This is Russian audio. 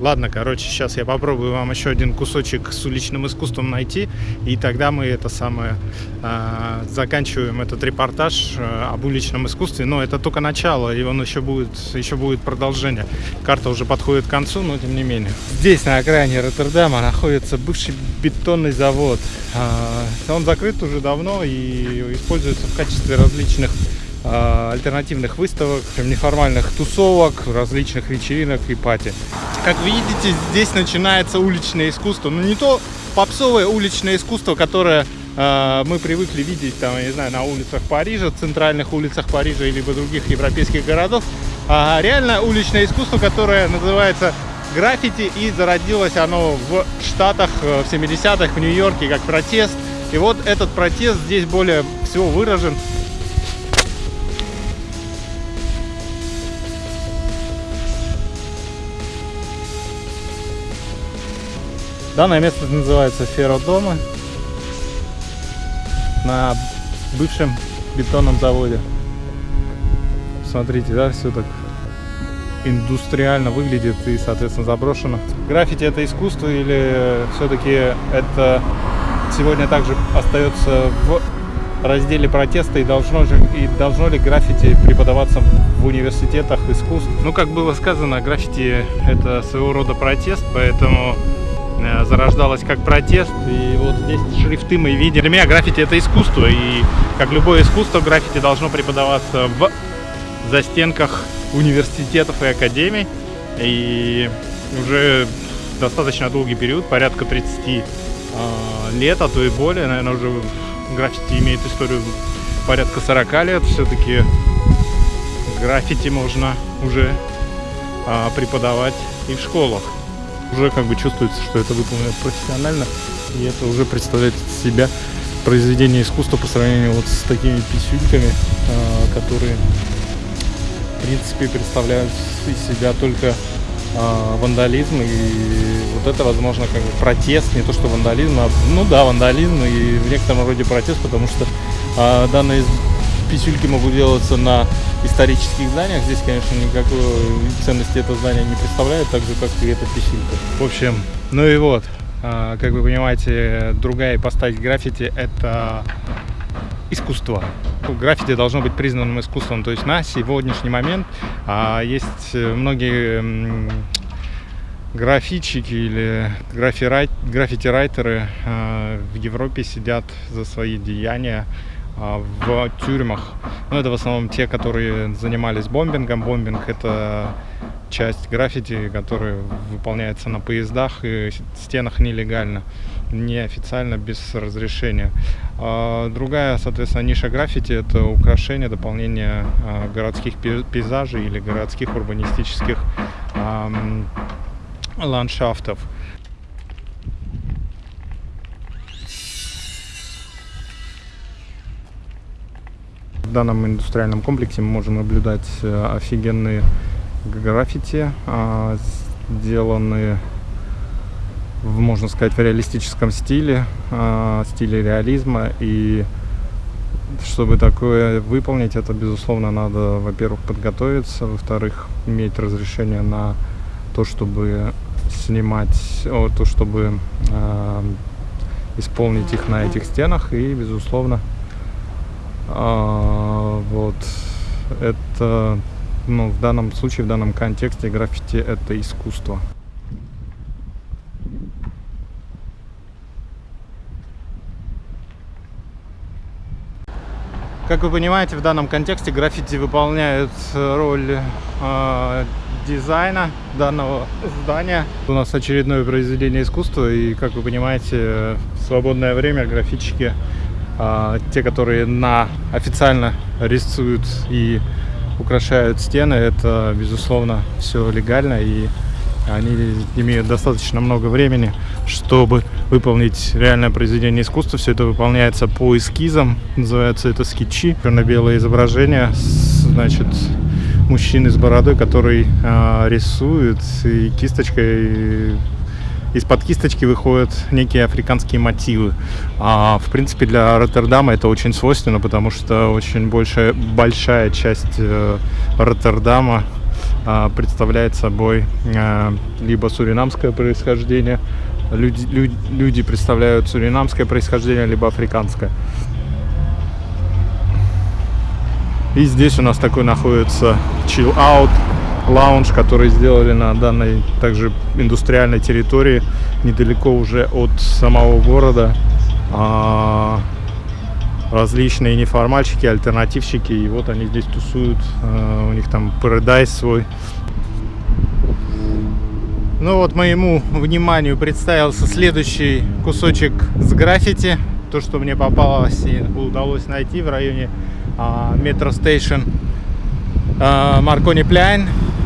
Ладно, короче, сейчас я попробую вам еще один кусочек с уличным искусством найти, и тогда мы это самое э, заканчиваем этот репортаж э, об уличном искусстве. Но это только начало, и он еще будет, еще будет продолжение. Карта уже подходит к концу, но тем не менее. Здесь, на окраине Роттердама, находится бывший бетонный завод. Э, он закрыт уже давно и используется в качестве различных альтернативных выставок, неформальных тусовок, различных вечеринок и пати. Как видите, здесь начинается уличное искусство. Но ну, не то попсовое уличное искусство, которое э, мы привыкли видеть там, я не знаю, на улицах Парижа, центральных улицах Парижа, либо других европейских городов, а реально уличное искусство, которое называется граффити, и зародилось оно в Штатах э, в 70-х, в Нью-Йорке, как протест. И вот этот протест здесь более всего выражен Данное место называется Ферродома на бывшем бетонном заводе. Смотрите, да, все так индустриально выглядит и, соответственно, заброшено. Граффити это искусство или все-таки это сегодня также остается в разделе протеста и должно, же, и должно ли граффити преподаваться в университетах искусств? Ну, как было сказано, граффити это своего рода протест, поэтому зарождалась как протест. И вот здесь шрифты мы видим. Для меня граффити это искусство. И как любое искусство, граффити должно преподаваться в застенках университетов и академий. И уже достаточно долгий период, порядка 30 э, лет, а то и более. Наверное, уже граффити имеет историю порядка 40 лет. Все-таки граффити можно уже э, преподавать и в школах уже как бы чувствуется, что это выполнено профессионально, и это уже представляет себя произведение искусства по сравнению вот с такими писюльками, а, которые в принципе представляют из себя только а, вандализм. И вот это возможно как бы протест не то что вандализм а ну да вандализм и в некотором роде протест потому что а, данные писюльки могут делаться на исторических зданиях. Здесь, конечно, никакой ценности это здание не представляет, так же, как и эта писюлька. В общем, ну и вот, а, как вы понимаете, другая ипостась граффити – это искусство. Граффити должно быть признанным искусством. То есть на сегодняшний момент а, есть многие графичики или граффити-райтеры а, в Европе сидят за свои деяния в тюрьмах. Ну, это в основном те, которые занимались бомбингом. Бомбинг — это часть граффити, которая выполняется на поездах и стенах нелегально, неофициально, без разрешения. А другая, соответственно, ниша граффити — это украшение, дополнение а, городских пейзажей или городских урбанистических ландшафтов. Данном индустриальном комплексе мы можем наблюдать э, офигенные граффити, а, сделанные можно сказать, в реалистическом стиле, а, стиле реализма. И чтобы такое выполнить, это, безусловно, надо, во-первых, подготовиться, во-вторых, иметь разрешение на то, чтобы снимать, то, чтобы э, исполнить их на этих стенах и, безусловно, а, вот это, ну, в данном случае, в данном контексте граффити это искусство. Как вы понимаете, в данном контексте граффити выполняют роль э, дизайна данного здания. У нас очередное произведение искусства, и, как вы понимаете, в свободное время граффитчики а, те, которые на официально рисуют и украшают стены, это, безусловно, все легально, и они имеют достаточно много времени, чтобы выполнить реальное произведение искусства. Все это выполняется по эскизам, называется это скетчи. Черно-белое изображение, значит, мужчины с бородой, который э, рисует и кисточкой из-под кисточки выходят некие африканские мотивы. А, в принципе, для Роттердама это очень свойственно, потому что очень большая, большая часть э, Роттердама а, представляет собой а, либо суринамское происхождение, люди, люди, люди представляют суринамское происхождение, либо африканское. И здесь у нас такой находится chill out лаунж, который сделали на данной также индустриальной территории, недалеко уже от самого города. А, различные неформальщики, альтернативщики, и вот они здесь тусуют, а, у них там парадайз свой. Ну вот моему вниманию представился следующий кусочек с граффити, то, что мне попалось и удалось найти в районе метро стейшн Маркони Пляйн